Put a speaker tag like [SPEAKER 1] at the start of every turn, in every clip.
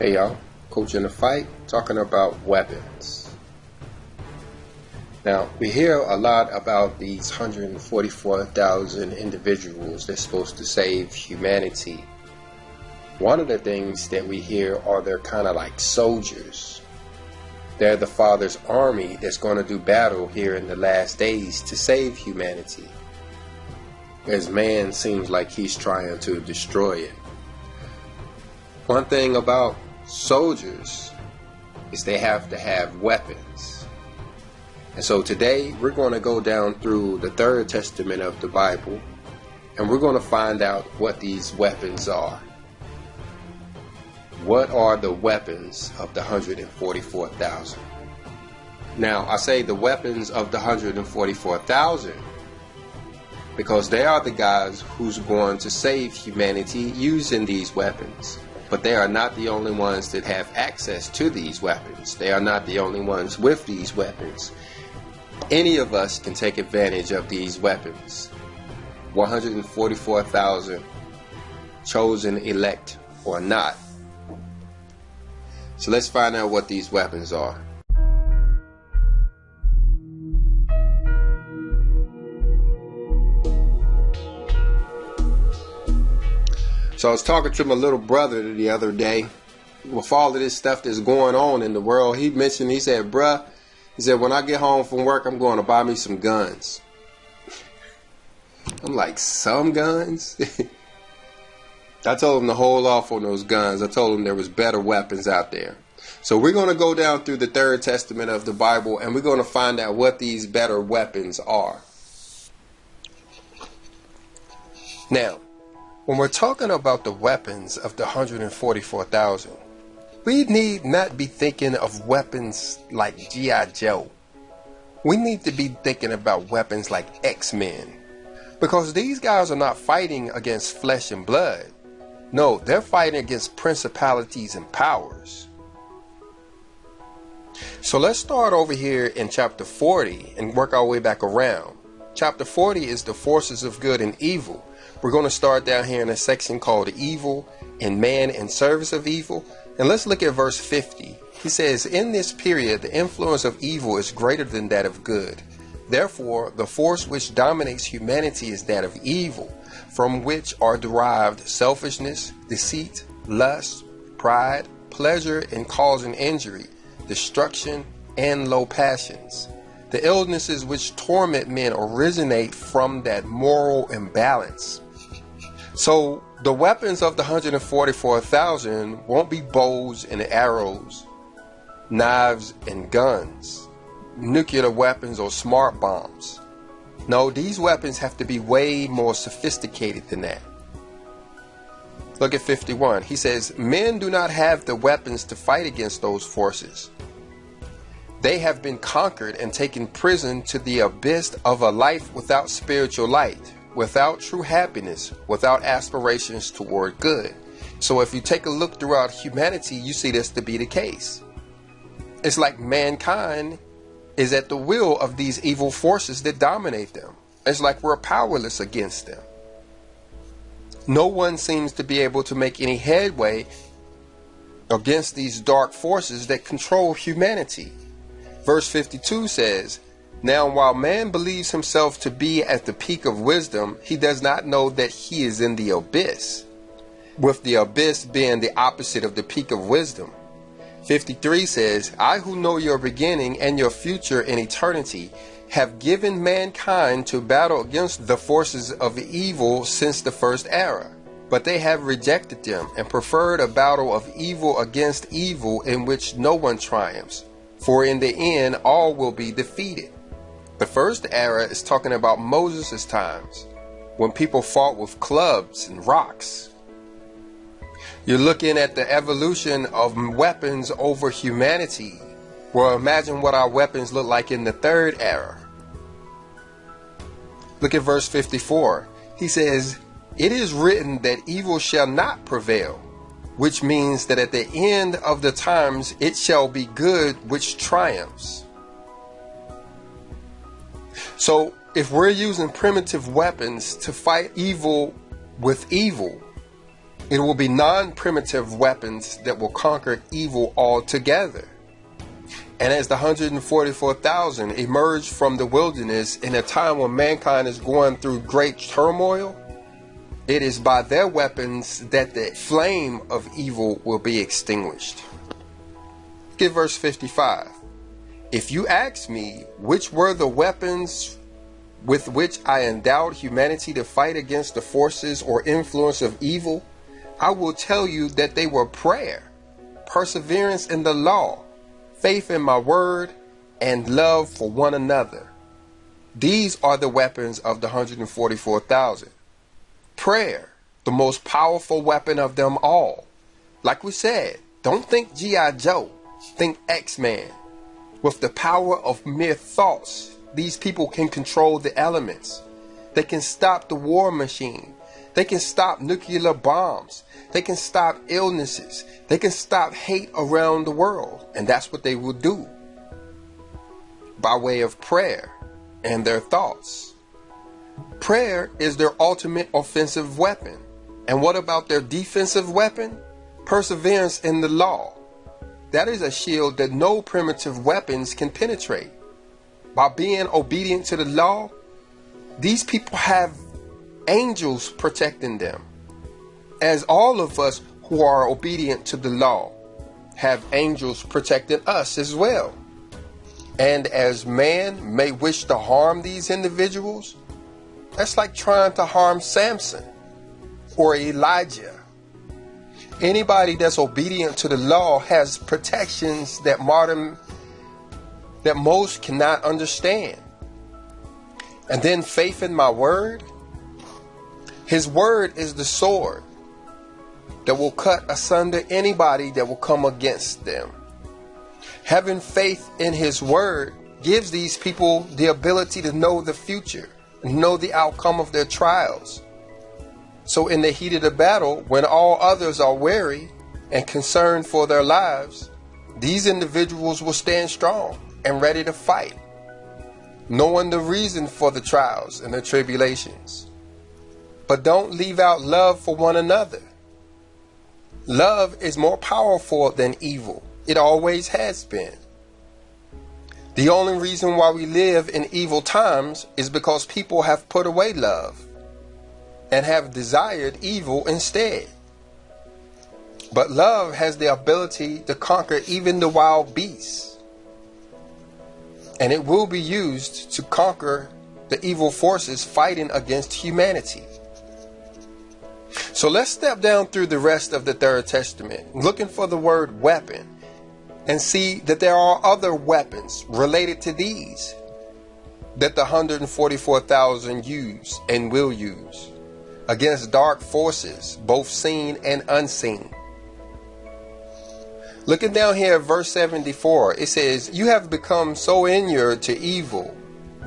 [SPEAKER 1] Hey y'all, Coach in the Fight talking about weapons. Now, we hear a lot about these 144,000 individuals that's supposed to save humanity. One of the things that we hear are they're kind of like soldiers. They're the Father's army that's going to do battle here in the last days to save humanity. As man seems like he's trying to destroy it. One thing about soldiers is they have to have weapons. And so today we're going to go down through the third testament of the Bible and we're going to find out what these weapons are. What are the weapons of the 144,000? Now, I say the weapons of the 144,000 because they are the guys who's going to save humanity using these weapons. But they are not the only ones that have access to these weapons. They are not the only ones with these weapons. Any of us can take advantage of these weapons. 144,000 chosen elect or not. So let's find out what these weapons are. So I was talking to my little brother the other day with all of this stuff that's going on in the world. He mentioned, he said, bruh, he said, when I get home from work, I'm going to buy me some guns. I'm like, some guns? I told him to hold off on those guns. I told him there was better weapons out there. So we're going to go down through the third testament of the Bible and we're going to find out what these better weapons are. Now, when we're talking about the weapons of the 144,000, we need not be thinking of weapons like G.I. Joe. We need to be thinking about weapons like X-Men. Because these guys are not fighting against flesh and blood. No, they're fighting against principalities and powers. So let's start over here in chapter 40 and work our way back around. Chapter 40 is the forces of good and evil. We're going to start down here in a section called Evil and Man in Service of Evil. And let's look at verse 50. He says, In this period, the influence of evil is greater than that of good. Therefore, the force which dominates humanity is that of evil, from which are derived selfishness, deceit, lust, pride, pleasure in causing injury, destruction, and low passions. The illnesses which torment men originate from that moral imbalance. So the weapons of the 144,000 won't be bows and arrows, knives and guns, nuclear weapons or smart bombs. No, these weapons have to be way more sophisticated than that. Look at 51. He says, Men do not have the weapons to fight against those forces. They have been conquered and taken prison to the abyss of a life without spiritual light without true happiness, without aspirations toward good. So if you take a look throughout humanity, you see this to be the case. It's like mankind is at the will of these evil forces that dominate them. It's like we're powerless against them. No one seems to be able to make any headway against these dark forces that control humanity. Verse 52 says, now, while man believes himself to be at the peak of wisdom, he does not know that he is in the abyss, with the abyss being the opposite of the peak of wisdom. 53 says, I who know your beginning and your future in eternity have given mankind to battle against the forces of evil since the first era. But they have rejected them and preferred a battle of evil against evil in which no one triumphs. For in the end, all will be defeated. The first era is talking about Moses' times, when people fought with clubs and rocks. You're looking at the evolution of weapons over humanity. Well, imagine what our weapons look like in the third era. Look at verse 54. He says, It is written that evil shall not prevail, which means that at the end of the times it shall be good which triumphs. So if we're using primitive weapons to fight evil with evil, It will be non primitive weapons that will conquer evil altogether. And as the 144,000 emerge from the wilderness in a time when mankind is going through great turmoil, it is by their weapons that the flame of evil will be extinguished. Get verse 55. If you ask me which were the weapons with which I endowed humanity to fight against the forces or influence of evil, I will tell you that they were prayer, perseverance in the law, faith in my word, and love for one another. These are the weapons of the 144,000. Prayer, the most powerful weapon of them all. Like we said, don't think G.I. Joe, think X Man. With the power of mere thoughts, these people can control the elements. They can stop the war machine. They can stop nuclear bombs. They can stop illnesses. They can stop hate around the world. And that's what they will do by way of prayer and their thoughts. Prayer is their ultimate offensive weapon. And what about their defensive weapon? Perseverance in the law. That is a shield that no primitive weapons can penetrate. By being obedient to the law, these people have angels protecting them. As all of us who are obedient to the law have angels protecting us as well. And as man may wish to harm these individuals, that's like trying to harm Samson or Elijah. Anybody that's obedient to the law has protections that modern that most cannot understand. And then faith in my word. His word is the sword that will cut asunder anybody that will come against them. Having faith in his word gives these people the ability to know the future know the outcome of their trials. So, in the heat of the battle, when all others are wary and concerned for their lives, these individuals will stand strong and ready to fight, knowing the reason for the trials and the tribulations. But don't leave out love for one another. Love is more powerful than evil, it always has been. The only reason why we live in evil times is because people have put away love and have desired evil instead. But love has the ability to conquer even the wild beasts. And it will be used to conquer the evil forces fighting against humanity. So let's step down through the rest of the Third Testament, looking for the word weapon and see that there are other weapons related to these that the 144,000 use and will use against dark forces, both seen and unseen. Looking down here at verse 74, it says, You have become so inured to evil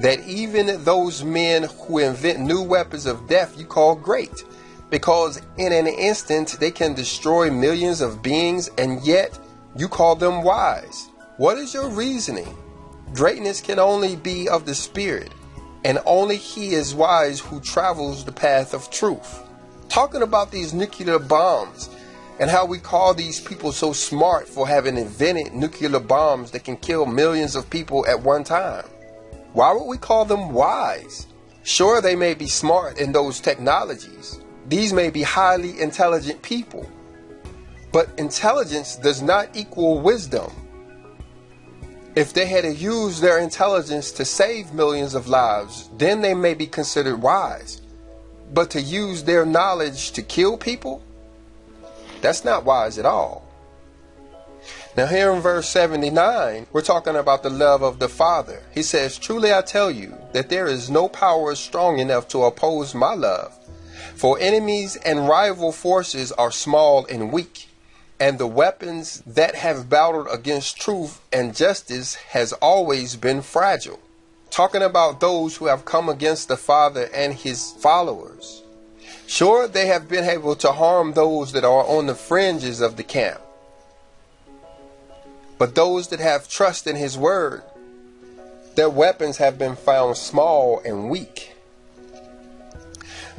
[SPEAKER 1] that even those men who invent new weapons of death you call great, because in an instant they can destroy millions of beings, and yet you call them wise. What is your reasoning? Greatness can only be of the Spirit, and only he is wise who travels the path of truth. Talking about these nuclear bombs and how we call these people so smart for having invented nuclear bombs that can kill millions of people at one time. Why would we call them wise? Sure, they may be smart in those technologies. These may be highly intelligent people. But intelligence does not equal wisdom. If they had used their intelligence to save millions of lives, then they may be considered wise. But to use their knowledge to kill people, that's not wise at all. Now, here in verse 79, we're talking about the love of the Father. He says, Truly I tell you that there is no power strong enough to oppose my love. For enemies and rival forces are small and weak and the weapons that have battled against truth and justice has always been fragile. Talking about those who have come against the Father and his followers. Sure, they have been able to harm those that are on the fringes of the camp. But those that have trust in his word, their weapons have been found small and weak.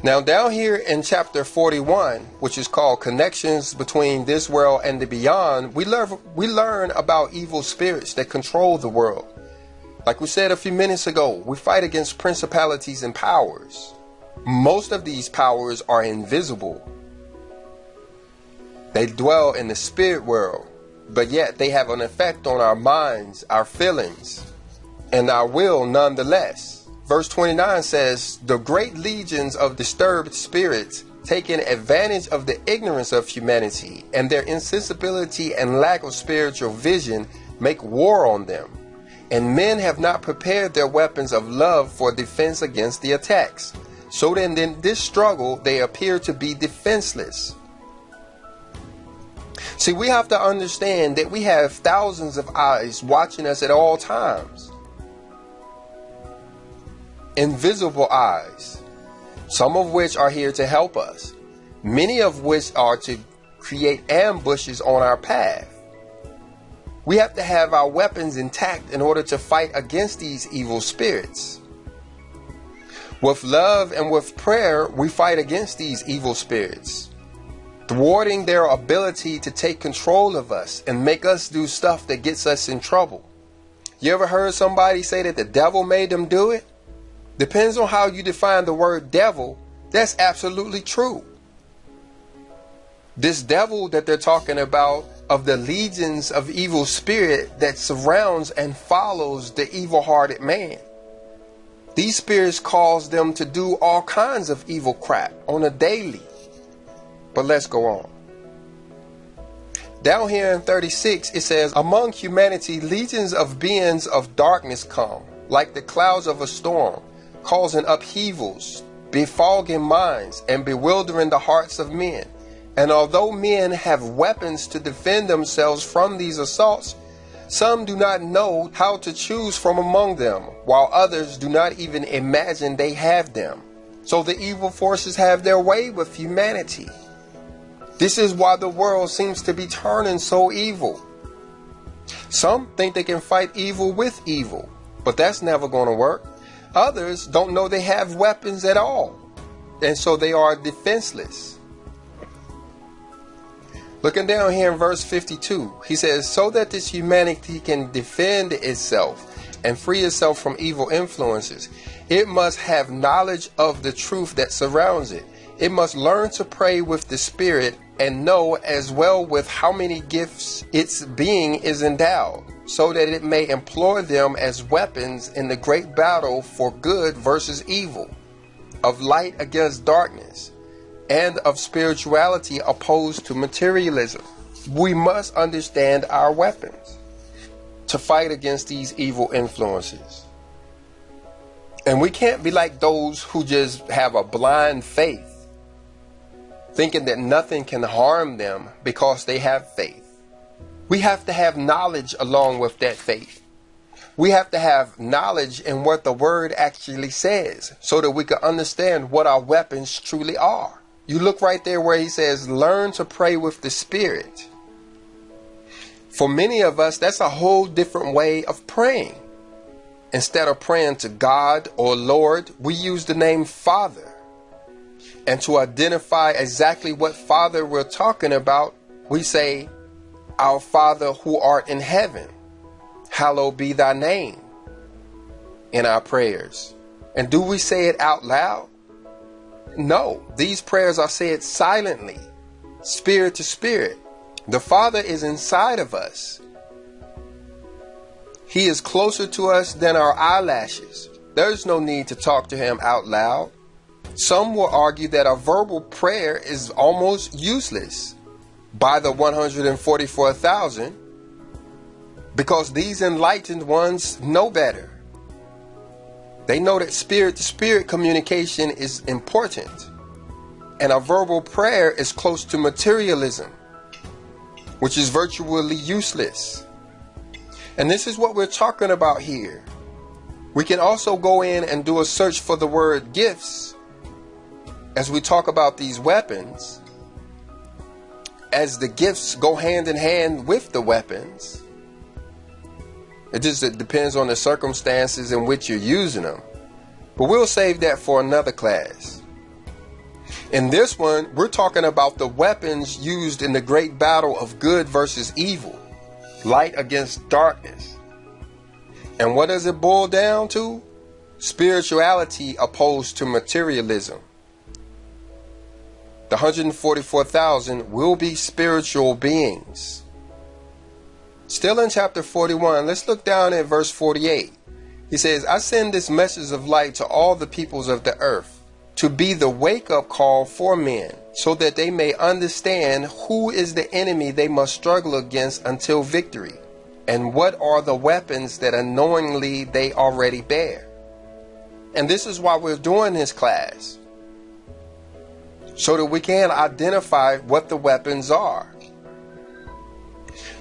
[SPEAKER 1] Now, down here in chapter 41, which is called Connections Between This World and the Beyond, we learn, we learn about evil spirits that control the world. Like we said a few minutes ago, we fight against principalities and powers. Most of these powers are invisible. They dwell in the spirit world, but yet they have an effect on our minds, our feelings, and our will nonetheless. Verse 29 says, The great legions of disturbed spirits, taking advantage of the ignorance of humanity and their insensibility and lack of spiritual vision, make war on them. And men have not prepared their weapons of love for defense against the attacks. So then, in this struggle, they appear to be defenseless. See, we have to understand that we have thousands of eyes watching us at all times invisible eyes, some of which are here to help us, many of which are to create ambushes on our path. We have to have our weapons intact in order to fight against these evil spirits. With love and with prayer, we fight against these evil spirits, thwarting their ability to take control of us and make us do stuff that gets us in trouble. You ever heard somebody say that the devil made them do it? Depends on how you define the word devil. That's absolutely true. This devil that they're talking about of the legions of evil spirit that surrounds and follows the evil hearted man. These spirits cause them to do all kinds of evil crap on a daily. But let's go on. Down here in 36, it says, Among humanity, legions of beings of darkness come, like the clouds of a storm causing upheavals, befogging minds, and bewildering the hearts of men. And although men have weapons to defend themselves from these assaults, some do not know how to choose from among them, while others do not even imagine they have them. So the evil forces have their way with humanity. This is why the world seems to be turning so evil. Some think they can fight evil with evil, but that's never going to work. Others don't know they have weapons at all, and so they are defenseless. Looking down here in verse 52, he says, So that this humanity can defend itself and free itself from evil influences, it must have knowledge of the truth that surrounds it. It must learn to pray with the Spirit and know as well with how many gifts its being is endowed so that it may employ them as weapons in the great battle for good versus evil, of light against darkness, and of spirituality opposed to materialism. We must understand our weapons to fight against these evil influences. And we can't be like those who just have a blind faith, thinking that nothing can harm them because they have faith. We have to have knowledge along with that faith. We have to have knowledge in what the word actually says so that we can understand what our weapons truly are. You look right there where he says, learn to pray with the Spirit. For many of us, that's a whole different way of praying. Instead of praying to God or Lord, we use the name Father. And to identify exactly what Father we're talking about, we say, our Father who art in heaven, hallowed be thy name in our prayers. And do we say it out loud? No, these prayers are said silently, spirit to spirit. The Father is inside of us. He is closer to us than our eyelashes. There's no need to talk to him out loud. Some will argue that a verbal prayer is almost useless by the 144,000 because these enlightened ones know better. They know that spirit to spirit communication is important, and a verbal prayer is close to materialism, which is virtually useless. And this is what we're talking about here. We can also go in and do a search for the word gifts as we talk about these weapons as the gifts go hand in hand with the weapons. It just it depends on the circumstances in which you're using them. But we'll save that for another class. In this one, we're talking about the weapons used in the great battle of good versus evil, light against darkness. And what does it boil down to? Spirituality opposed to materialism. The 144,000 will be spiritual beings. Still in chapter 41, let's look down at verse 48. He says, I send this message of light to all the peoples of the earth to be the wake up call for men so that they may understand who is the enemy they must struggle against until victory and what are the weapons that unknowingly they already bear. And this is why we're doing this class so that we can identify what the weapons are.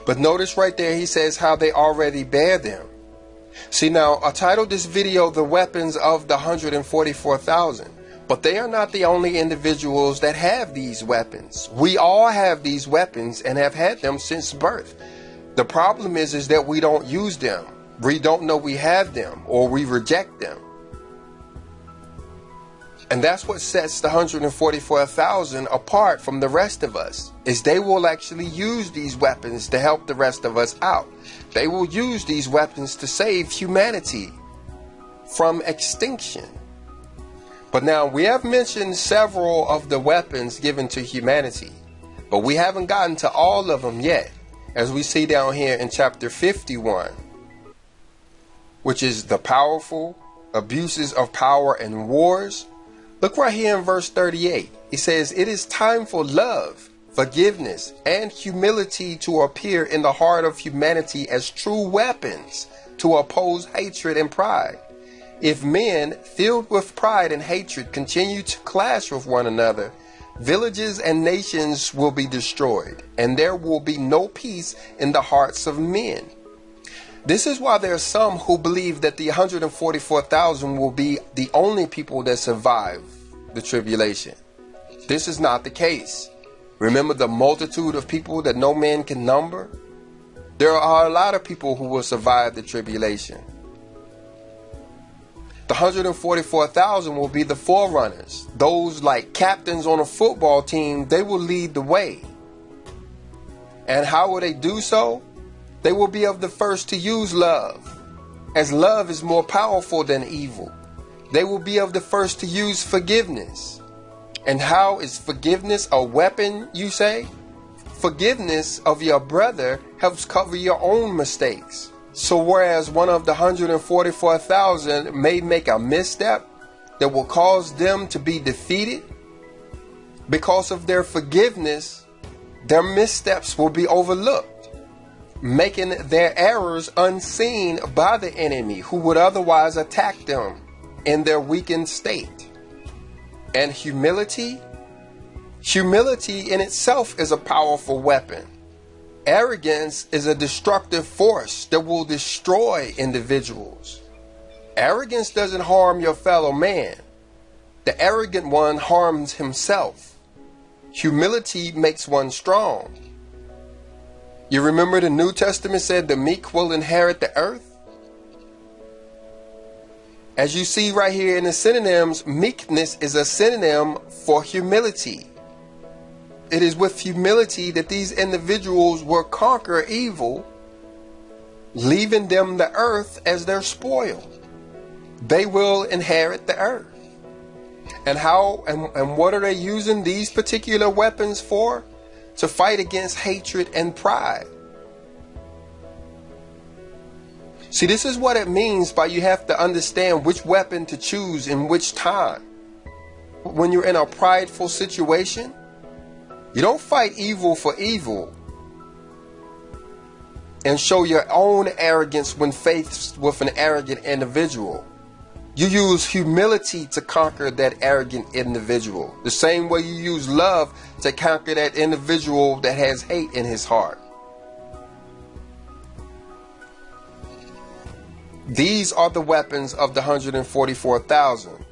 [SPEAKER 1] But notice right there, he says how they already bear them. See now, I titled this video The Weapons of the 144,000. But they are not the only individuals that have these weapons. We all have these weapons and have had them since birth. The problem is is that we don't use them. We don't know we have them or we reject them. And that's what sets the 144,000 apart from the rest of us. Is they will actually use these weapons to help the rest of us out. They will use these weapons to save humanity from extinction. But now we have mentioned several of the weapons given to humanity, but we haven't gotten to all of them yet, as we see down here in chapter 51, which is the powerful, abuses of power and wars, Look right here in verse 38. He says, It is time for love, forgiveness, and humility to appear in the heart of humanity as true weapons to oppose hatred and pride. If men, filled with pride and hatred, continue to clash with one another, villages and nations will be destroyed, and there will be no peace in the hearts of men. This is why there are some who believe that the 144,000 will be the only people that survive the tribulation. This is not the case. Remember the multitude of people that no man can number? There are a lot of people who will survive the tribulation. The 144,000 will be the forerunners. Those like captains on a football team, they will lead the way. And how will they do so? They will be of the first to use love, as love is more powerful than evil. They will be of the first to use forgiveness. And how is forgiveness a weapon, you say? Forgiveness of your brother helps cover your own mistakes. So, whereas one of the 144,000 may make a misstep that will cause them to be defeated, because of their forgiveness, their missteps will be overlooked making their errors unseen by the enemy who would otherwise attack them in their weakened state. And humility? Humility in itself is a powerful weapon. Arrogance is a destructive force that will destroy individuals. Arrogance doesn't harm your fellow man. The arrogant one harms himself. Humility makes one strong. You remember the New Testament said the meek will inherit the earth? As you see right here in the synonyms, meekness is a synonym for humility. It is with humility that these individuals will conquer evil, leaving them the earth as their spoil. They will inherit the earth. And how and, and what are they using these particular weapons for? To fight against hatred and pride. See, this is what it means by you have to understand which weapon to choose in which time. When you're in a prideful situation, you don't fight evil for evil and show your own arrogance when faced with an arrogant individual. You use humility to conquer that arrogant individual. The same way you use love to conquer that individual that has hate in his heart. These are the weapons of the 144,000.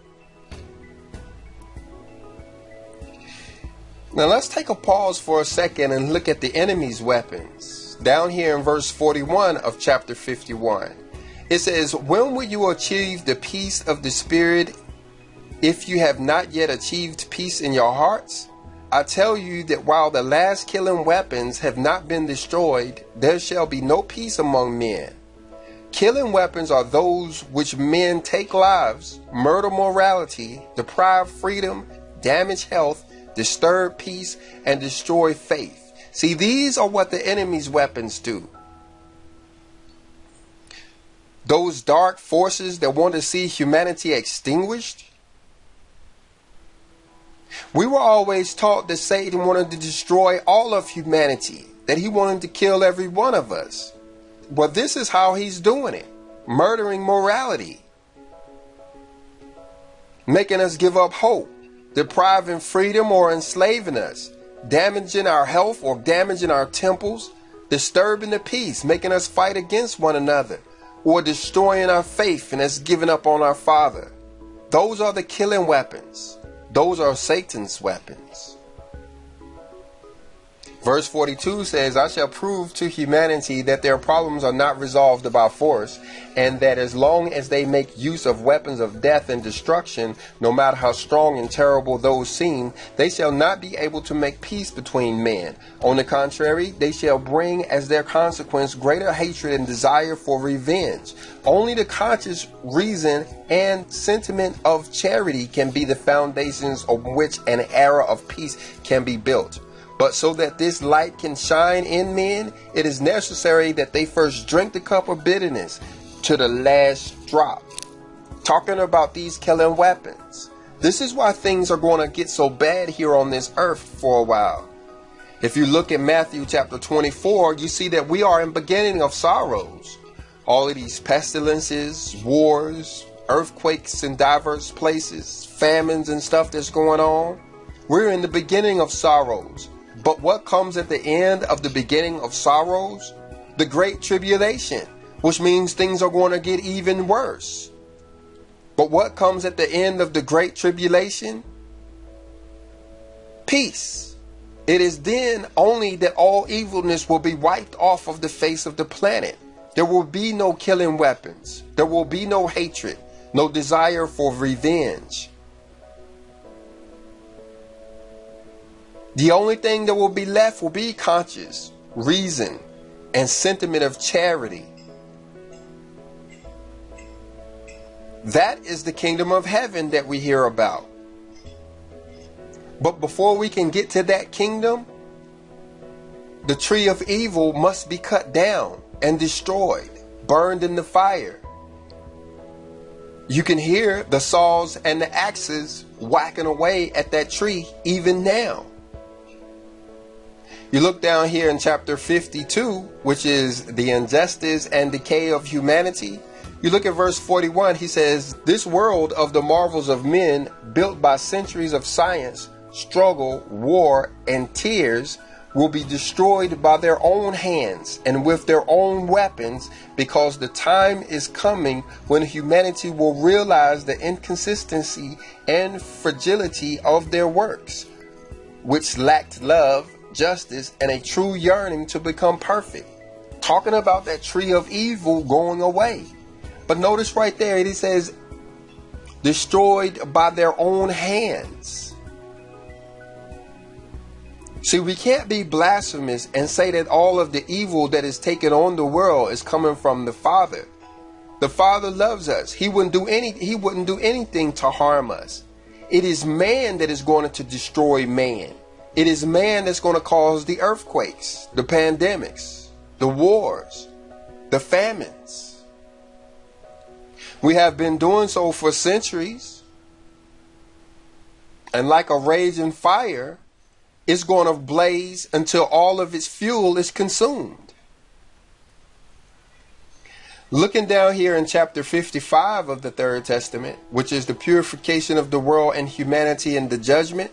[SPEAKER 1] Now let's take a pause for a second and look at the enemy's weapons. Down here in verse 41 of chapter 51. It says, When will you achieve the peace of the Spirit if you have not yet achieved peace in your hearts, I tell you that while the last killing weapons have not been destroyed, there shall be no peace among men. Killing weapons are those which men take lives, murder morality, deprive freedom, damage health, disturb peace, and destroy faith. See, these are what the enemy's weapons do. Those dark forces that want to see humanity extinguished. We were always taught that Satan wanted to destroy all of humanity, that he wanted to kill every one of us. But this is how he's doing it murdering morality, making us give up hope, depriving freedom or enslaving us, damaging our health or damaging our temples, disturbing the peace, making us fight against one another, or destroying our faith and has given up on our Father. Those are the killing weapons. Those are Satan's weapons. Verse 42 says, I shall prove to humanity that their problems are not resolved by force, and that as long as they make use of weapons of death and destruction, no matter how strong and terrible those seem, they shall not be able to make peace between men. On the contrary, they shall bring as their consequence greater hatred and desire for revenge. Only the conscious reason and sentiment of charity can be the foundations on which an era of peace can be built. But so that this light can shine in men, it is necessary that they first drink the cup of bitterness to the last drop. Talking about these killing weapons. This is why things are going to get so bad here on this earth for a while. If you look at Matthew chapter 24, you see that we are in beginning of sorrows. All of these pestilences, wars, earthquakes in diverse places, famines and stuff that's going on. We're in the beginning of sorrows. But what comes at the end of the beginning of sorrows? The great tribulation, which means things are going to get even worse. But what comes at the end of the great tribulation? Peace. It is then only that all evilness will be wiped off of the face of the planet. There will be no killing weapons. There will be no hatred, no desire for revenge. The only thing that will be left will be conscience, reason, and sentiment of charity. That is the kingdom of heaven that we hear about. But before we can get to that kingdom, the tree of evil must be cut down and destroyed, burned in the fire. You can hear the saws and the axes whacking away at that tree even now. You look down here in chapter 52, which is the injustice and decay of humanity. You look at verse 41, he says, This world of the marvels of men, built by centuries of science, struggle, war, and tears, will be destroyed by their own hands and with their own weapons because the time is coming when humanity will realize the inconsistency and fragility of their works, which lacked love justice, and a true yearning to become perfect. Talking about that tree of evil going away. But notice right there, it says, destroyed by their own hands. See, we can't be blasphemous and say that all of the evil that is taken on the world is coming from the Father. The Father loves us. He wouldn't do any he wouldn't do anything to harm us. It is man that is going to destroy man. It is man that's going to cause the earthquakes, the pandemics, the wars, the famines. We have been doing so for centuries. And like a raging fire, it's going to blaze until all of its fuel is consumed. Looking down here in chapter 55 of the Third Testament, which is the purification of the world and humanity and the judgment,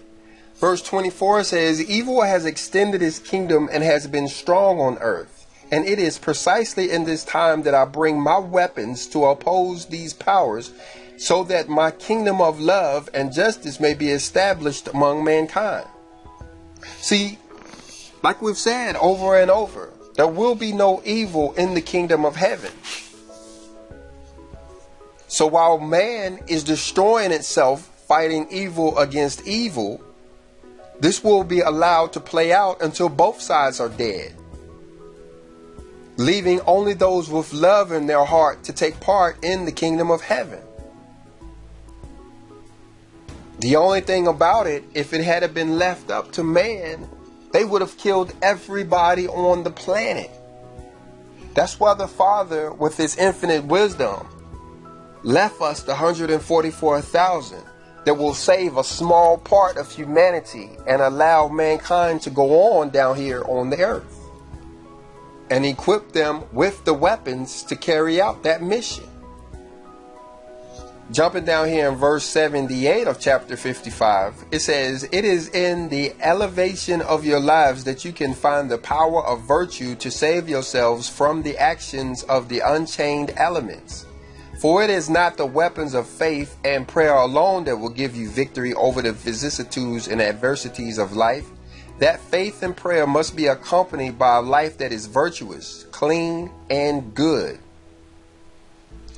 [SPEAKER 1] Verse 24 says, Evil has extended its kingdom and has been strong on earth. And it is precisely in this time that I bring my weapons to oppose these powers, so that my kingdom of love and justice may be established among mankind. See, like we've said over and over, there will be no evil in the kingdom of heaven. So while man is destroying itself fighting evil against evil, this will be allowed to play out until both sides are dead, leaving only those with love in their heart to take part in the kingdom of heaven. The only thing about it, if it had been left up to man, they would have killed everybody on the planet. That's why the Father, with his infinite wisdom, left us the 144,000 that will save a small part of humanity and allow mankind to go on down here on the earth and equip them with the weapons to carry out that mission. Jumping down here in verse 78 of chapter 55, it says, It is in the elevation of your lives that you can find the power of virtue to save yourselves from the actions of the unchained elements. For it is not the weapons of faith and prayer alone that will give you victory over the vicissitudes and adversities of life. That faith and prayer must be accompanied by a life that is virtuous, clean, and good.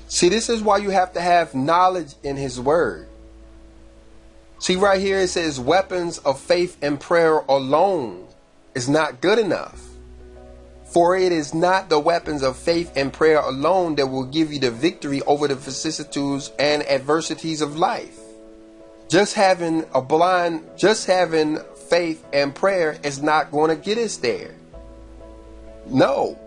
[SPEAKER 1] See, this is why you have to have knowledge in His Word. See, right here it says weapons of faith and prayer alone is not good enough. For it is not the weapons of faith and prayer alone that will give you the victory over the vicissitudes and adversities of life. Just having a blind, just having faith and prayer is not going to get us there. No,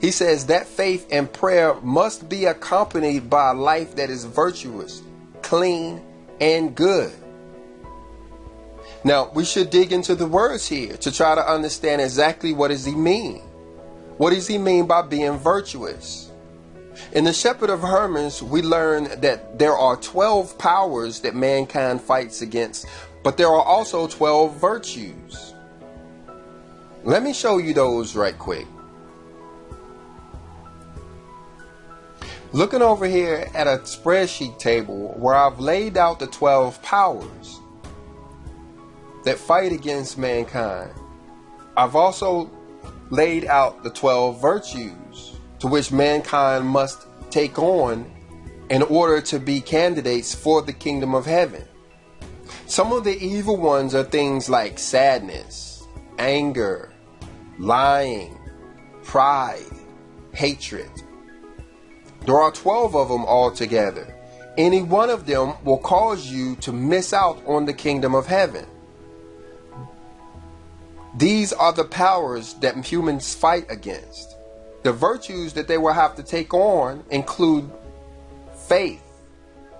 [SPEAKER 1] he says that faith and prayer must be accompanied by a life that is virtuous, clean, and good. Now, we should dig into the words here to try to understand exactly what does he mean. What does he mean by being virtuous? In the Shepherd of Hermas, we learn that there are 12 powers that mankind fights against, but there are also 12 virtues. Let me show you those right quick. Looking over here at a spreadsheet table where I've laid out the 12 powers that fight against mankind, I've also laid out the 12 virtues to which mankind must take on in order to be candidates for the kingdom of heaven. Some of the evil ones are things like sadness, anger, lying, pride, hatred, there are 12 of them altogether. Any one of them will cause you to miss out on the kingdom of heaven. These are the powers that humans fight against. The virtues that they will have to take on include faith,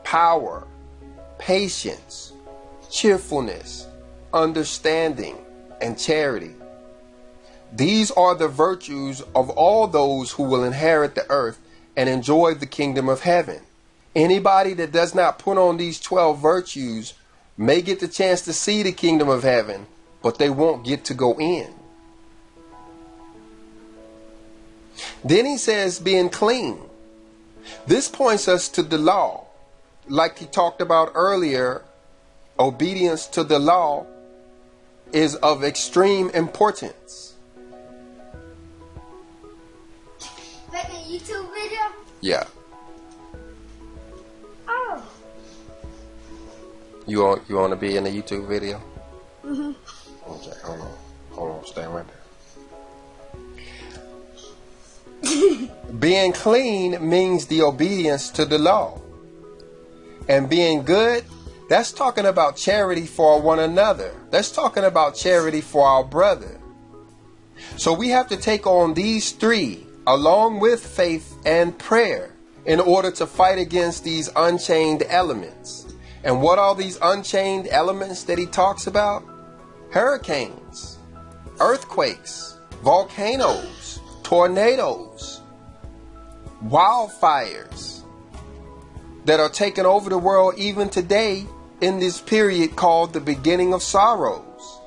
[SPEAKER 1] power, patience, cheerfulness, understanding, and charity. These are the virtues of all those who will inherit the earth and enjoy the kingdom of heaven. Anybody that does not put on these 12 virtues may get the chance to see the kingdom of heaven, but they won't get to go in. Then he says, being clean. This points us to the law. Like he talked about earlier, obedience to the law is of extreme importance.
[SPEAKER 2] YouTube video?
[SPEAKER 1] Yeah.
[SPEAKER 2] Oh.
[SPEAKER 1] You want you want to be in a YouTube video?
[SPEAKER 2] Mhm.
[SPEAKER 1] Hold on, hold on, right there. being clean means the obedience to the law, and being good. That's talking about charity for one another. That's talking about charity for our brother. So we have to take on these three along with faith and prayer in order to fight against these unchained elements. And what are these unchained elements that he talks about? Hurricanes, earthquakes, volcanoes, tornadoes, wildfires that are taking over the world even today in this period called the beginning of sorrows.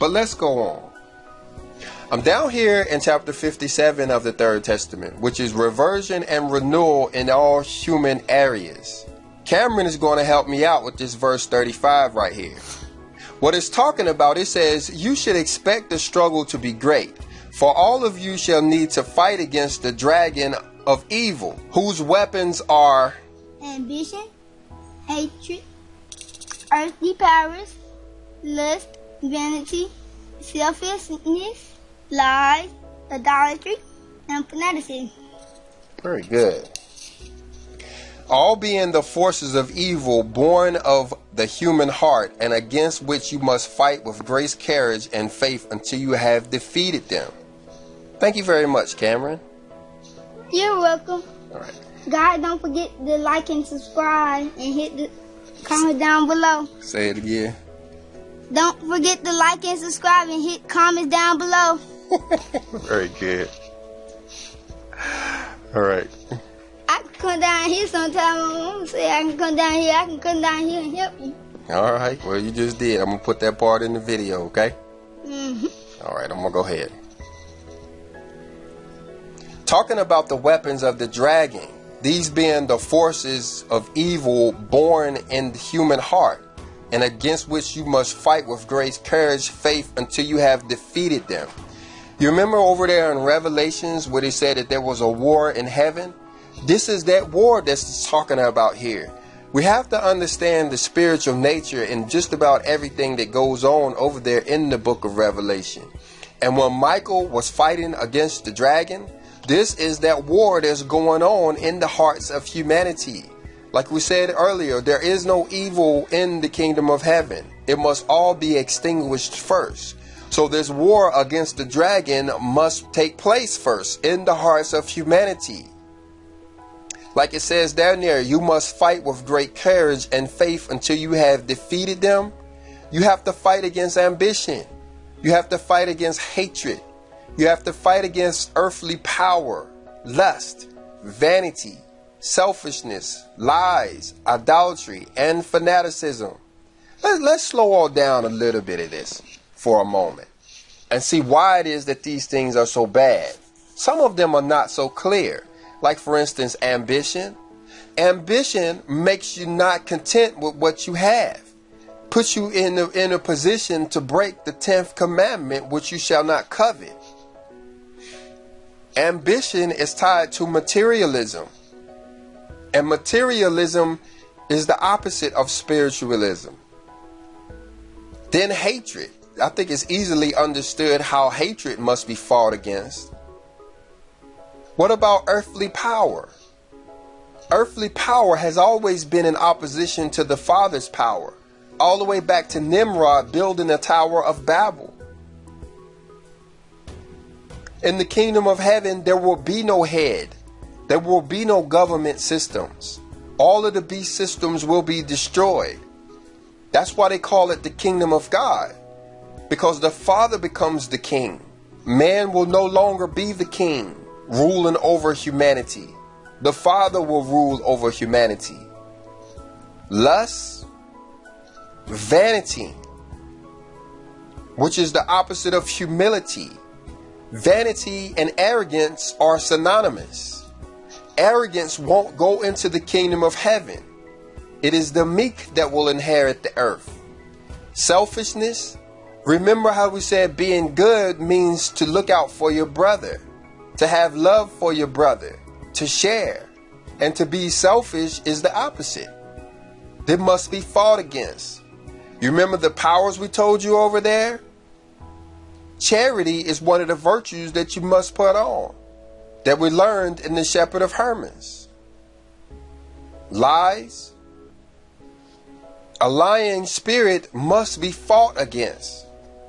[SPEAKER 1] But let's go on. I'm down here in chapter 57 of the Third Testament, which is reversion and renewal in all human areas. Cameron is going to help me out with this verse 35 right here. What it's talking about, it says, You should expect the struggle to be great, for all of you shall need to fight against the dragon of evil, whose weapons are
[SPEAKER 2] ambition, hatred, earthly powers, lust, vanity, selfishness, lies, idolatry, and fanaticism.
[SPEAKER 1] Very good. All being the forces of evil born of the human heart, and against which you must fight with grace, courage, and faith until you have defeated them. Thank you very much, Cameron.
[SPEAKER 2] You're welcome.
[SPEAKER 1] All right.
[SPEAKER 2] God, don't forget to like and subscribe and hit the comment down below.
[SPEAKER 1] Say it again.
[SPEAKER 2] Don't forget to like and subscribe and hit comments down below.
[SPEAKER 1] Very good. All right.
[SPEAKER 2] Come down here sometime. My mom say I can come down here. I can come down here and help you.
[SPEAKER 1] All right. Well, you just did. I'm gonna put that part in the video, okay?
[SPEAKER 2] hmm
[SPEAKER 1] All right. I'm gonna go ahead. Talking about the weapons of the dragon, these being the forces of evil born in the human heart, and against which you must fight with grace, courage, faith until you have defeated them. You remember over there in Revelations where they said that there was a war in heaven? This is that war that's talking about here. We have to understand the spiritual nature and just about everything that goes on over there in the book of Revelation. And when Michael was fighting against the dragon, this is that war that's going on in the hearts of humanity. Like we said earlier, there is no evil in the kingdom of heaven. It must all be extinguished first. So this war against the dragon must take place first in the hearts of humanity. Like it says down there, you must fight with great courage and faith until you have defeated them. You have to fight against ambition. You have to fight against hatred. You have to fight against earthly power, lust, vanity, selfishness, lies, idolatry, and fanaticism. Let, us slow all down a little bit of this for a moment and see why it is that these things are so bad. Some of them are not so clear. Like, for instance, ambition. Ambition makes you not content with what you have, puts you in a, in a position to break the 10th commandment, which you shall not covet. Ambition is tied to materialism, and materialism is the opposite of spiritualism. Then hatred. I think it's easily understood how hatred must be fought against. What about earthly power? Earthly power has always been in opposition to the Father's power, all the way back to Nimrod building the Tower of Babel. In the kingdom of heaven, there will be no head, there will be no government systems. All of the beast systems will be destroyed. That's why they call it the kingdom of God, because the Father becomes the king. Man will no longer be the king, ruling over humanity. The Father will rule over humanity. Lust, vanity, which is the opposite of humility. Vanity and arrogance are synonymous. Arrogance won't go into the kingdom of heaven. It is the meek that will inherit the earth. Selfishness, remember how we said being good means to look out for your brother, to have love for your brother, to share. And to be selfish is the opposite. They must be fought against. You remember the powers we told you over there? Charity is one of the virtues that you must put on, that we learned in the Shepherd of Hermas. Lies. A lying spirit must be fought against.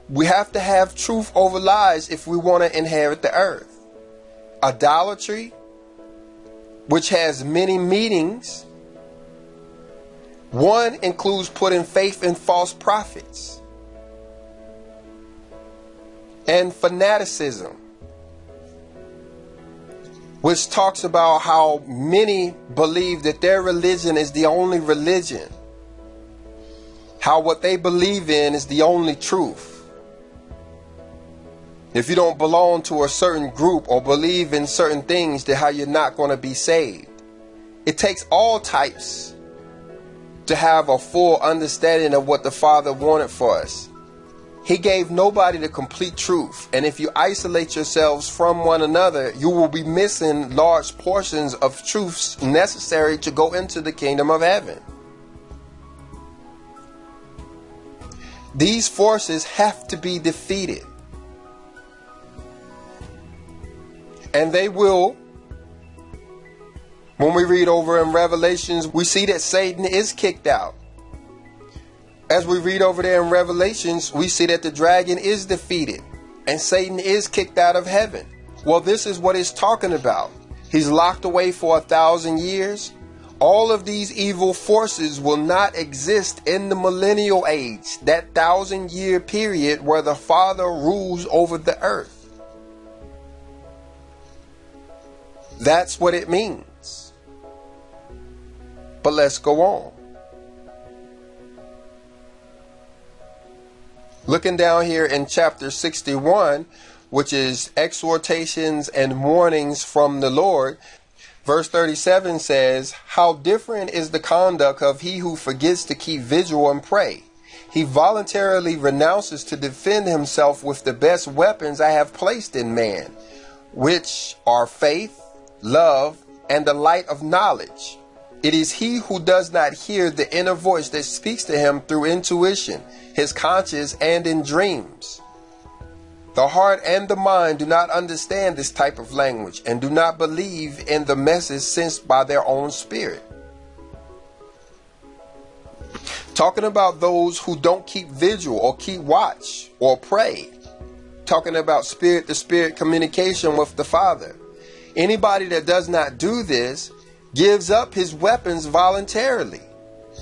[SPEAKER 1] We have to have truth over lies if we want to inherit the earth. Idolatry, which has many meanings. One includes putting faith in false prophets and fanaticism, which talks about how many believe that their religion is the only religion, how what they believe in is the only truth. If you don't belong to a certain group or believe in certain things, then how you're not going to be saved. It takes all types to have a full understanding of what the Father wanted for us. He gave nobody the complete truth. And if you isolate yourselves from one another, you will be missing large portions of truths necessary to go into the kingdom of heaven. These forces have to be defeated. And they will. When we read over in Revelations, we see that Satan is kicked out. As we read over there in Revelations, we see that the dragon is defeated and Satan is kicked out of heaven. Well, this is what it's talking about. He's locked away for a thousand years. All of these evil forces will not exist in the millennial age, that thousand year period where the Father rules over the earth. That's what it means. But let's go on. Looking down here in chapter 61, which is exhortations and warnings from the Lord, verse 37 says, How different is the conduct of he who forgets to keep vigil and pray. He voluntarily renounces to defend himself with the best weapons I have placed in man, which are faith, love, and the light of knowledge. It is he who does not hear the inner voice that speaks to him through intuition, his conscience, and in dreams. The heart and the mind do not understand this type of language and do not believe in the message sensed by their own spirit. Talking about those who don't keep vigil or keep watch or pray. Talking about spirit to spirit communication with the Father. Anybody that does not do this gives up his weapons voluntarily.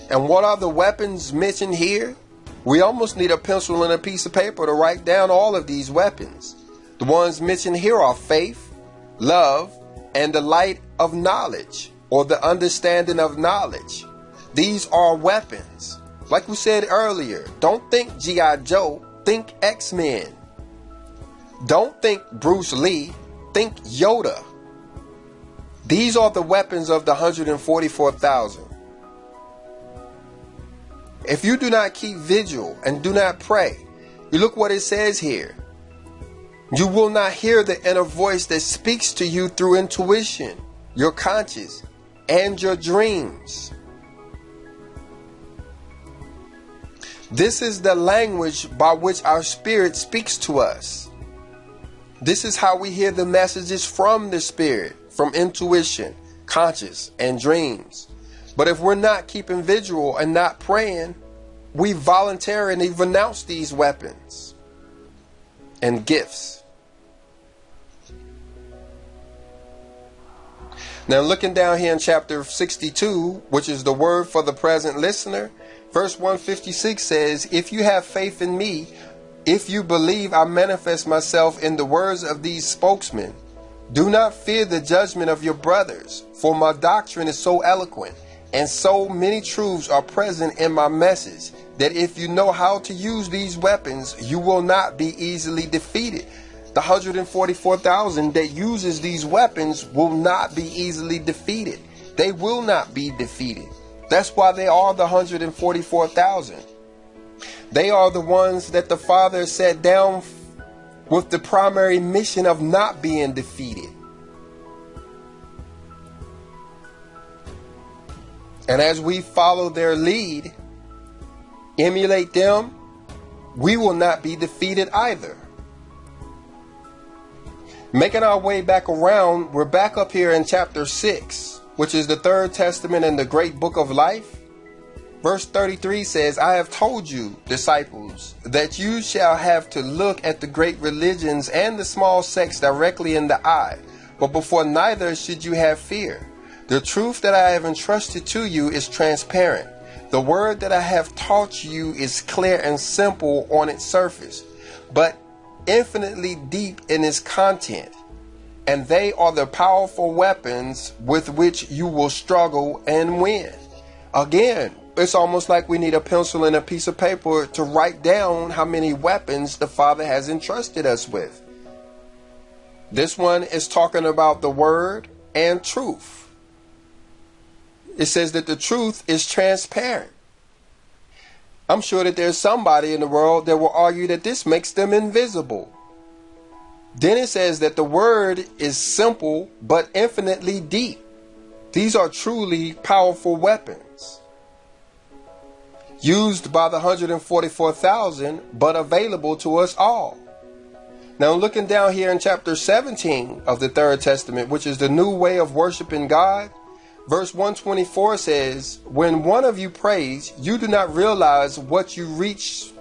[SPEAKER 1] And what are the weapons mentioned here? We almost need a pencil and a piece of paper to write down all of these weapons. The ones mentioned here are faith, love, and the light of knowledge or the understanding of knowledge. These are weapons. Like we said earlier, don't think G.I. Joe, think X Men. Don't think Bruce Lee, think Yoda. These are the weapons of the 144,000. If you do not keep vigil and do not pray, you look what it says here. You will not hear the inner voice that speaks to you through intuition, your conscience, and your dreams. This is the language by which our spirit speaks to us. This is how we hear the messages from the spirit from intuition, conscious, and dreams. But if we're not keeping vigil and not praying, we voluntarily renounce these weapons and gifts. Now, looking down here in chapter 62, which is the word for the present listener, verse 156 says, If you have faith in me, if you believe I manifest myself in the words of these spokesmen, do not fear the judgment of your brothers, for my doctrine is so eloquent, and so many truths are present in my message, that if you know how to use these weapons, you will not be easily defeated. The 144,000 that uses these weapons will not be easily defeated. They will not be defeated. That's why they are the 144,000. They are the ones that the Father set down with the primary mission of not being defeated. And as we follow their lead, emulate them, we will not be defeated either. Making our way back around, we're back up here in chapter 6, which is the third testament in the great book of life. Verse 33 says, I have told you, disciples, that you shall have to look at the great religions and the small sects directly in the eye, but before neither should you have fear. The truth that I have entrusted to you is transparent. The word that I have taught you is clear and simple on its surface, but infinitely deep in its content. And they are the powerful weapons with which you will struggle and win. Again, it's almost like we need a pencil and a piece of paper to write down how many weapons the Father has entrusted us with. This one is talking about the Word and truth. It says that the truth is transparent. I'm sure that there's somebody in the world that will argue that this makes them invisible. Then it says that the Word is simple but infinitely deep. These are truly powerful weapons. Used by the 144,000, but available to us all. Now, looking down here in chapter 17 of the Third Testament, which is the new way of worshiping God, verse 124 says, When one of you prays, you do not realize what you reach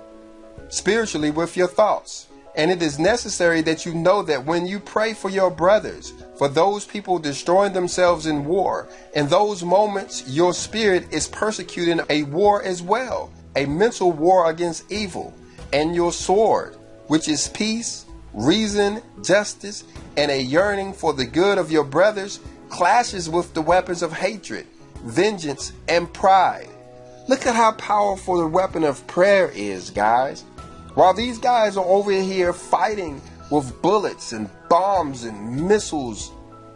[SPEAKER 1] spiritually with your thoughts. And it is necessary that you know that when you pray for your brothers, for those people destroying themselves in war, in those moments your spirit is persecuting a war as well, a mental war against evil, and your sword, which is peace, reason, justice, and a yearning for the good of your brothers clashes with the weapons of hatred, vengeance, and pride. Look at how powerful the weapon of prayer is, guys. While these guys are over here fighting with bullets and bombs and missiles,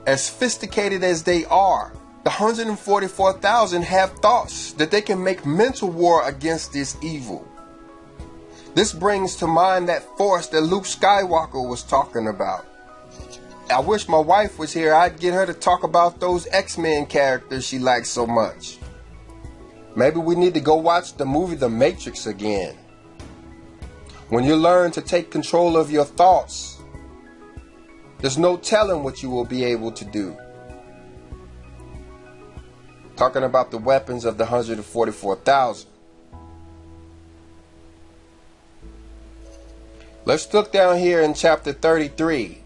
[SPEAKER 1] as sophisticated as they are, the 144,000 have thoughts that they can make mental war against this evil. This brings to mind that force that Luke Skywalker was talking about. I wish my wife was here. I'd get her to talk about those X Men characters she likes so much. Maybe we need to go watch the movie The Matrix again. When you learn to take control of your thoughts, there's no telling what you will be able to do. Talking about the weapons of the 144,000. Let's look down here in chapter 33,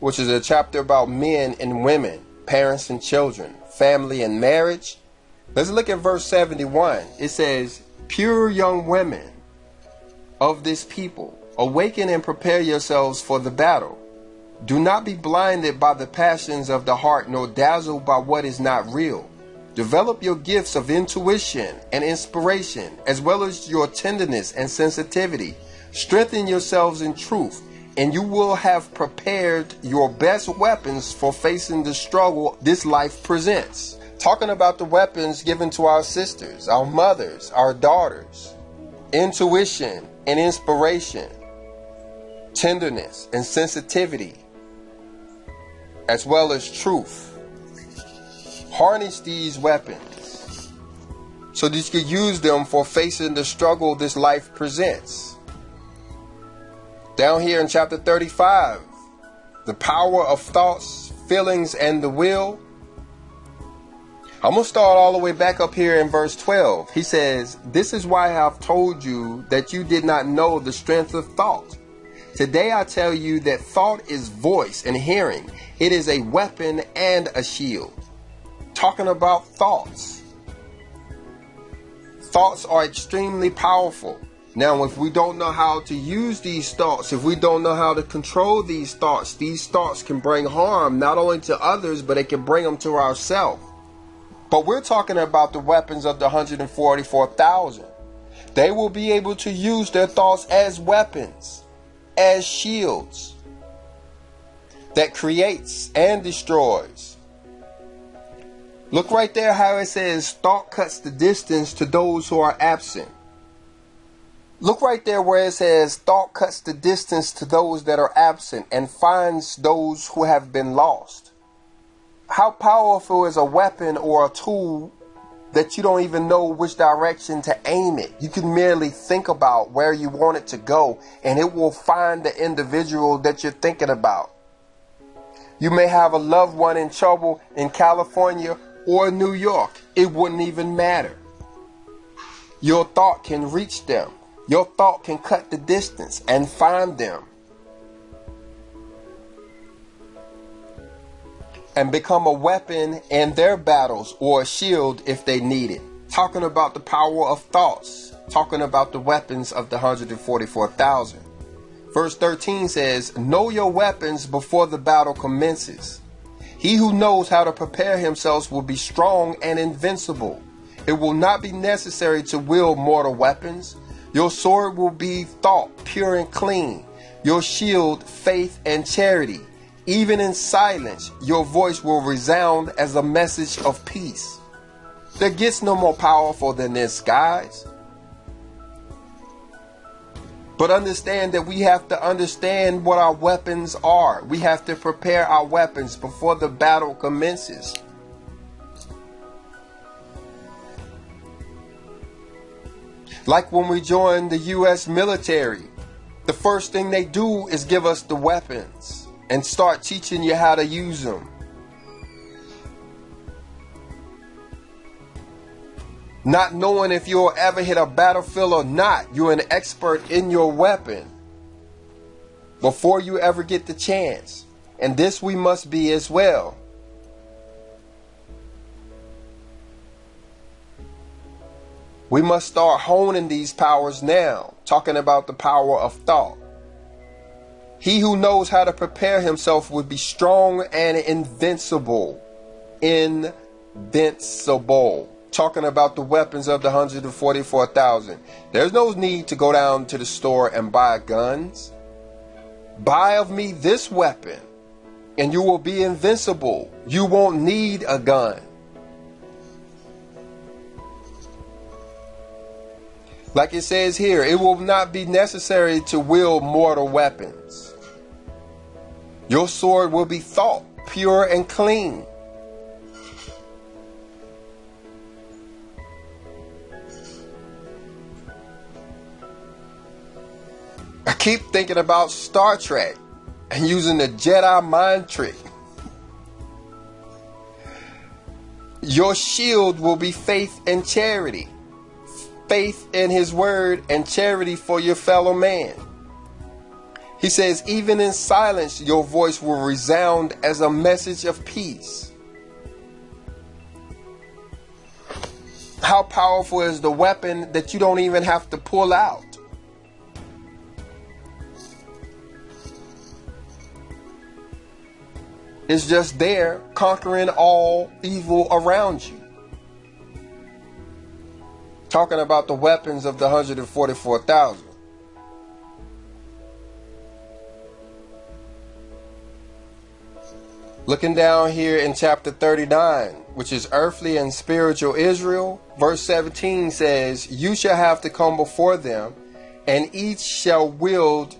[SPEAKER 1] which is a chapter about men and women, parents and children, family and marriage. Let's look at verse 71. It says, Pure young women of this people, awaken and prepare yourselves for the battle. Do not be blinded by the passions of the heart, nor dazzled by what is not real. Develop your gifts of intuition and inspiration, as well as your tenderness and sensitivity Strengthen yourselves in truth, and you will have prepared your best weapons for facing the struggle this life presents. Talking about the weapons given to our sisters, our mothers, our daughters intuition and inspiration, tenderness and sensitivity, as well as truth. Harness these weapons so that you can use them for facing the struggle this life presents. Down here in chapter 35, the power of thoughts, feelings, and the will. I'm going to start all the way back up here in verse 12. He says, This is why I have told you that you did not know the strength of thought. Today I tell you that thought is voice and hearing. It is a weapon and a shield. Talking about thoughts. Thoughts are extremely powerful. Now, if we don't know how to use these thoughts, if we don't know how to control these thoughts, these thoughts can bring harm not only to others, but it can bring them to ourselves. But we're talking about the weapons of the 144,000. They will be able to use their thoughts as weapons, as shields that creates and destroys. Look right there how it says thought cuts the distance to those who are absent. Look right there where it says, Thought cuts the distance to those that are absent and finds those who have been lost. How powerful is a weapon or a tool that you don't even know which direction to aim it? You can merely think about where you want it to go and it will find the individual that you're thinking about. You may have a loved one in trouble in California or New York. It wouldn't even matter. Your thought can reach them. Your thought can cut the distance and find them. And become a weapon in their battles or a shield if they need it. Talking about the power of thoughts, talking about the weapons of the 144,000. Verse 13 says, Know your weapons before the battle commences. He who knows how to prepare himself will be strong and invincible. It will not be necessary to wield mortal weapons your sword will be thought pure and clean. Your shield, faith and charity. Even in silence, your voice will resound as a message of peace. There gets no more powerful than this, guys. But understand that we have to understand what our weapons are. We have to prepare our weapons before the battle commences. Like when we join the U.S. military, the first thing they do is give us the weapons and start teaching you how to use them. Not knowing if you'll ever hit a battlefield or not, you're an expert in your weapon before you ever get the chance. And this we must be as well. We must start honing these powers now, talking about the power of thought. He who knows how to prepare himself would be strong and invincible. Invincible. Talking about the weapons of the 144,000. There's no need to go down to the store and buy guns. Buy of me this weapon, and you will be invincible. You won't need a gun. Like it says here, it will not be necessary to wield mortal weapons. Your sword will be thought pure and clean. I keep thinking about Star Trek and using the Jedi mind trick. Your shield will be faith and charity faith in his word and charity for your fellow man. He says, even in silence, your voice will resound as a message of peace. How powerful is the weapon that you don't even have to pull out? It's just there conquering all evil around you talking about the weapons of the 144,000. Looking down here in chapter 39, which is earthly and spiritual Israel, verse 17 says, You shall have to come before them, and each shall wield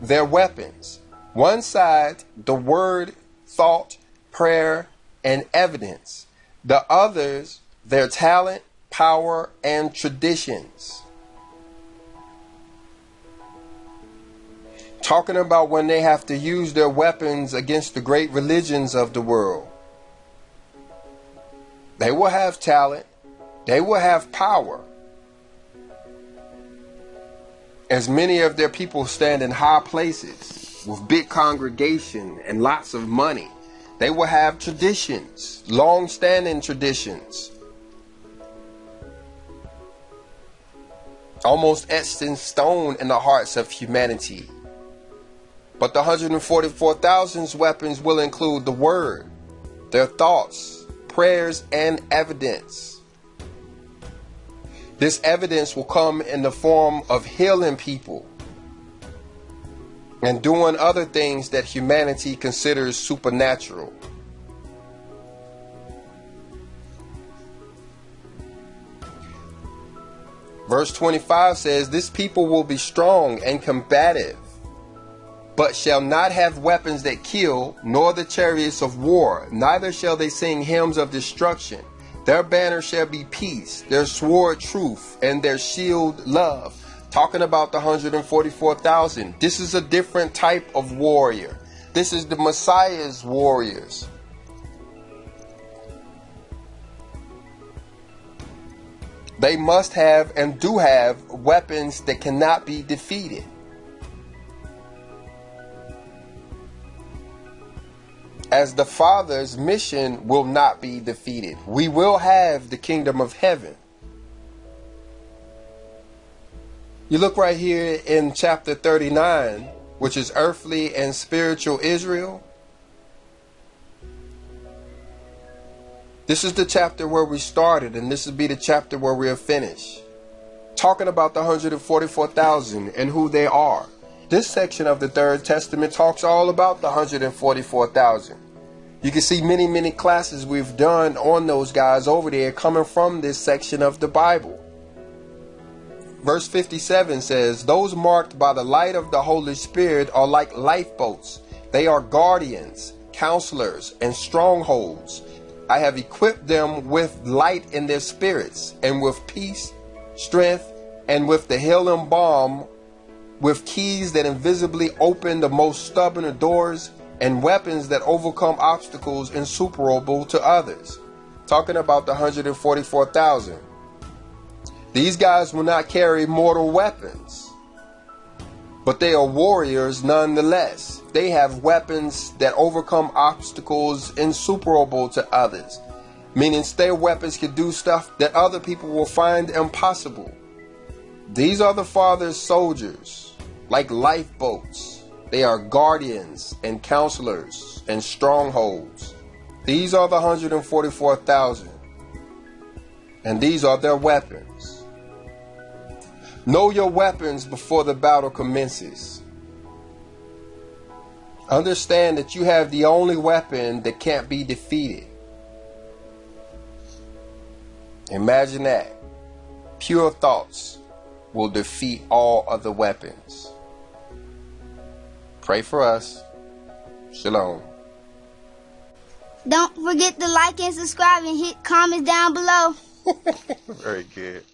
[SPEAKER 1] their weapons. One side, the word, thought, prayer, and evidence. The others, their talent, power, and traditions. Talking about when they have to use their weapons against the great religions of the world. They will have talent, they will have power. As many of their people stand in high places with big congregation and lots of money, they will have traditions, long standing traditions almost etched in stone in the hearts of humanity. But the 144,000's weapons will include the word, their thoughts, prayers, and evidence. This evidence will come in the form of healing people and doing other things that humanity considers supernatural. Verse 25 says, This people will be strong and combative, but shall not have weapons that kill, nor the chariots of war, neither shall they sing hymns of destruction. Their banner shall be peace, their sword truth, and their shield love. Talking about the 144,000. This is a different type of warrior. This is the Messiah's warriors. They must have and do have weapons that cannot be defeated. As the Father's mission will not be defeated, we will have the kingdom of heaven. You look right here in chapter 39, which is earthly and spiritual Israel. This is the chapter where we started, and this will be the chapter where we'll finish. Talking about the 144,000 and who they are. This section of the Third Testament talks all about the 144,000. You can see many, many classes we've done on those guys over there coming from this section of the Bible. Verse 57 says, Those marked by the light of the Holy Spirit are like lifeboats. They are guardians, counselors, and strongholds I have equipped them with light in their spirits, and with peace, strength, and with the healing balm, with keys that invisibly open the most stubborn of doors, and weapons that overcome obstacles insuperable to others. Talking about the 144,000. These guys will not carry mortal weapons, but they are warriors nonetheless. They have weapons that overcome obstacles insuperable to others, meaning their weapons can do stuff that other people will find impossible. These are the Father's soldiers, like lifeboats. They are guardians and counselors and strongholds. These are the 144,000, and these are their weapons. Know your weapons before the battle commences. Understand that you have the only weapon that can't be defeated. Imagine that. Pure thoughts will defeat all other weapons. Pray for us. Shalom.
[SPEAKER 2] Don't forget to like and subscribe and hit comments down below.
[SPEAKER 1] Very good.